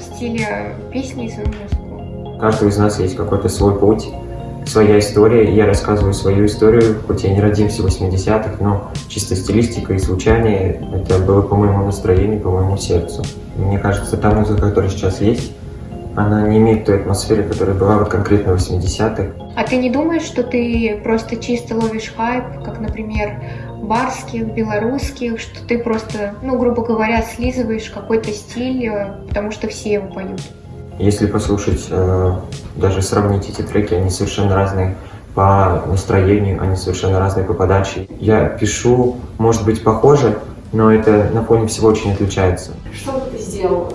стиле песни и свою музыку? У каждого из нас есть какой-то свой путь, своя история. Я рассказываю свою историю, хоть я не родился в 80-х, но чисто стилистика и звучание, это было по моему настроению, по моему сердцу. Мне кажется, та музыка, которая сейчас есть, она не имеет той атмосферы, которая была вот конкретно в 80-х. А ты не думаешь, что ты просто чисто ловишь хайп, как, например, барских, белорусских, что ты просто, ну, грубо говоря, слизываешь какой-то стиль, э, потому что все его поют? Если послушать, э, даже сравнить эти треки, они совершенно разные по настроению, они совершенно разные по подаче. Я пишу, может быть, похоже, но это на фоне всего очень отличается. Что бы ты сделал?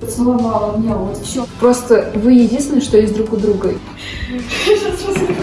Поцеловала меня, вот все. Просто вы единственное, что есть друг у друга. твоя музыка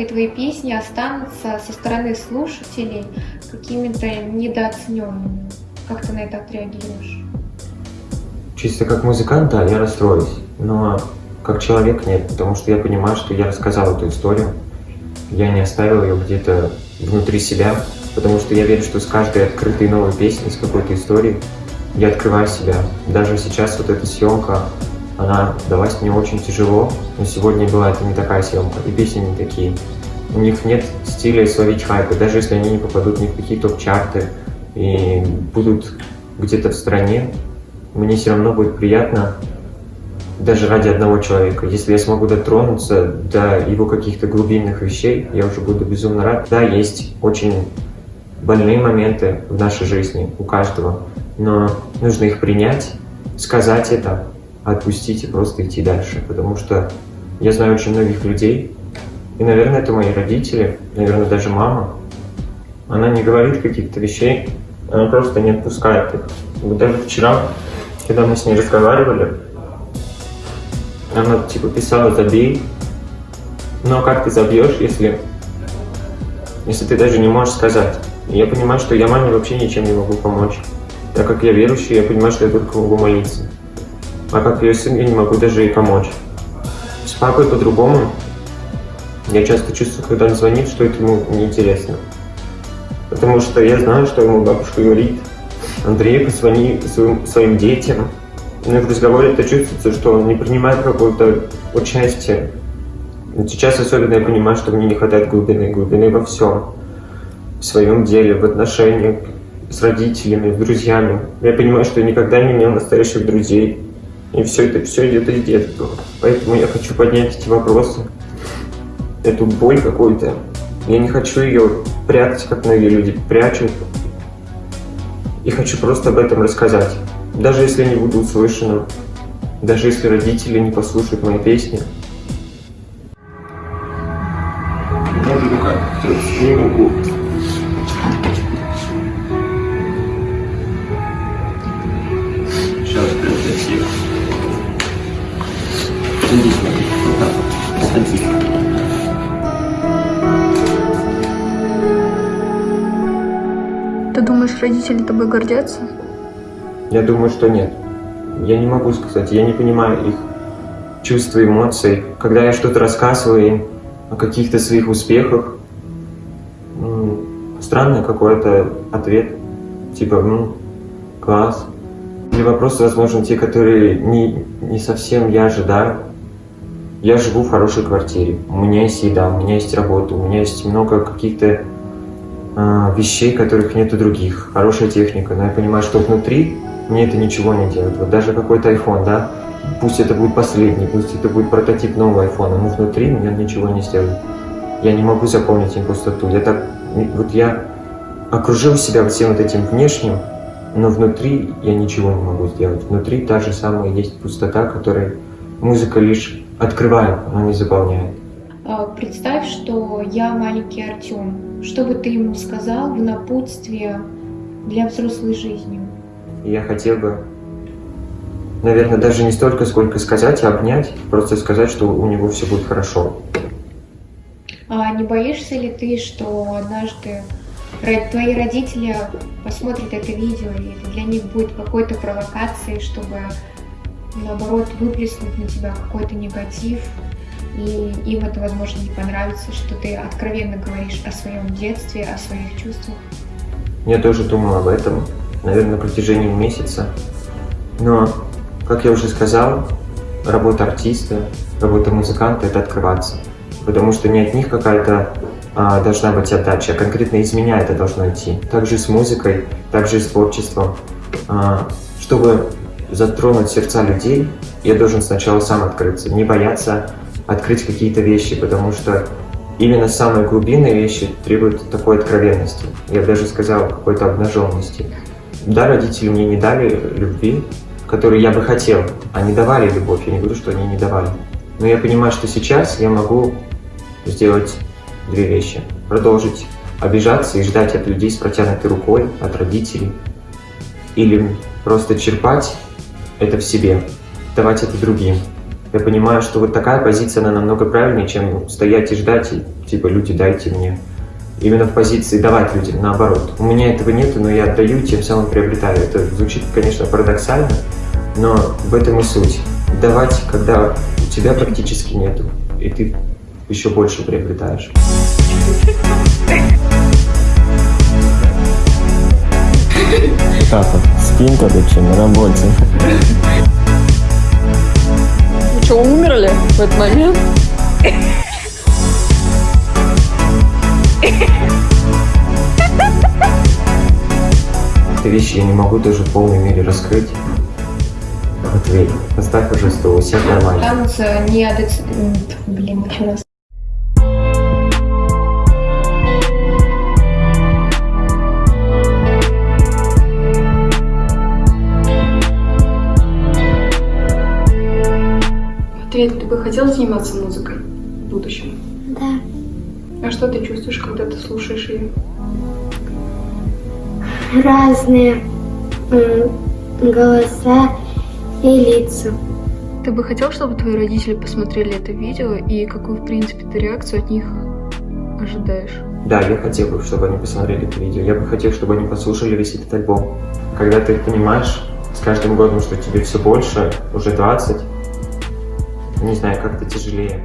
и твои песни останутся со стороны слушателей какими-то недооцененными. Как ты на это отреагируешь? Чисто как музыкант, да, я расстроюсь. Но как человек нет, потому что я понимаю, что я рассказал эту историю. Я не оставил ее где-то внутри себя, потому что я верю, что с каждой открытой новой песней, с какой-то историей, я открываю себя. Даже сейчас вот эта съемка, она далась мне очень тяжело, но сегодня была это не такая съемка, и песни не такие. У них нет стиля словить хайпа, даже если они не попадут ни в какие топ-чарты и будут где-то в стране, мне все равно будет приятно даже ради одного человека. Если я смогу дотронуться до его каких-то глубинных вещей, я уже буду безумно рад. Да, есть очень больные моменты в нашей жизни у каждого, но нужно их принять, сказать это, отпустить и просто идти дальше, потому что я знаю очень многих людей, и, наверное, это мои родители, наверное, даже мама. Она не говорит каких-то вещей, она просто не отпускает их. Вот даже вчера, когда мы с ней разговаривали, она типа писала «забей», но как ты забьешь, если, если ты даже не можешь сказать? Я понимаю, что я маме вообще ничем не могу помочь. Так как я верующий, я понимаю, что я только могу молиться. А как ее сын, я не могу даже ей помочь. С папой по-другому. Я часто чувствую, когда он звонит, что это ему неинтересно. Потому что я знаю, что ему бабушка говорит. Андрей, позвони своим, своим детям. Но в разговоре это чувствуется, что он не принимает какое-то участие. Сейчас особенно я понимаю, что мне не хватает глубины, глубины во всем. В своем деле, в отношениях с родителями, с друзьями. Я понимаю, что я никогда не имел настоящих друзей. И все это все идет из детства. Поэтому я хочу поднять эти вопросы, эту боль какую-то. Я не хочу ее прятать, как многие люди прячут. И хочу просто об этом рассказать. Даже если не буду услышана, даже если родители не послушают мои песни. Можно рука? Все, руку. Сейчас, Смотри. Вот так. Ты думаешь, родители тобой гордятся? Я думаю, что нет. Я не могу сказать, я не понимаю их чувства, эмоций. Когда я что-то рассказываю им о каких-то своих успехах, странный какой-то ответ, типа, ну, класс. Или вопросы, возможно, те, которые не, не совсем я ожидаю. Я живу в хорошей квартире, у меня есть еда, у меня есть работа, у меня есть много каких-то э, вещей, которых нет у других, хорошая техника, но я понимаю, что внутри мне это ничего не делает. Вот даже какой-то iPhone, да, пусть это будет последний, пусть это будет прототип нового iPhone, но внутри мне ничего не сделает. Я не могу заполнить им пустоту. Я так, вот я окружил себя всем вот этим внешним, но внутри я ничего не могу сделать. Внутри та же самая есть пустота, которой музыка лишь открывает, но не заполняет. А, представь, что я маленький Артем. Что бы ты ему сказал в напутствие для взрослой жизни? Я хотел бы, наверное, даже не столько, сколько сказать, а обнять, просто сказать, что у него все будет хорошо. А не боишься ли ты, что однажды твои родители посмотрят это видео, и это для них будет какой-то провокацией, чтобы наоборот выплеснуть на тебя какой-то негатив, и им это, возможно, не понравится, что ты откровенно говоришь о своем детстве, о своих чувствах. Я тоже думал об этом, наверное, на протяжении месяца. Но, как я уже сказал, работа артиста, работа музыканта – это открываться. Потому что не от них какая-то а, должна быть отдача, а конкретно из меня это должно идти. Также с музыкой, также с творчеством. А, чтобы затронуть сердца людей, я должен сначала сам открыться, не бояться открыть какие-то вещи, потому что именно самые глубинные вещи требуют такой откровенности. Я даже сказал, какой-то обнаженности. Да, родители мне не дали любви, которую я бы хотел. Они давали любовь, я не говорю, что они не давали. Но я понимаю, что сейчас я могу сделать две вещи. Продолжить обижаться и ждать от людей с протянутой рукой, от родителей. Или просто черпать это в себе, давать это другим. Я понимаю, что вот такая позиция, она намного правильнее, чем стоять и ждать, и типа, люди, дайте мне. Именно в позиции давать людям, наоборот. У меня этого нет, но я отдаю, тем самым приобретаю. Это звучит, конечно, парадоксально, но в этом и суть. Давать, когда у тебя практически нету, и ты еще больше приобретаешь. Так скинь короче, на работе. Вы что, умерли в этот момент? Эти вещи я не могу даже в полной мере раскрыть. Матвей, поставь уже стол, у всех нормально. Останутся не м, Блин, еще раз. Матвей, ты бы хотел заниматься музыкой в будущем? Да, А что ты чувствуешь, когда ты слушаешь ее? разные голоса и лица. Ты бы хотел, чтобы твои родители посмотрели это видео, и какую, в принципе, ты реакцию от них ожидаешь? Да, я хотел бы, чтобы они посмотрели это видео. Я бы хотел, чтобы они послушали весь этот альбом. Когда ты понимаешь с каждым годом, что тебе все больше, уже 20, не знаю, как-то тяжелее.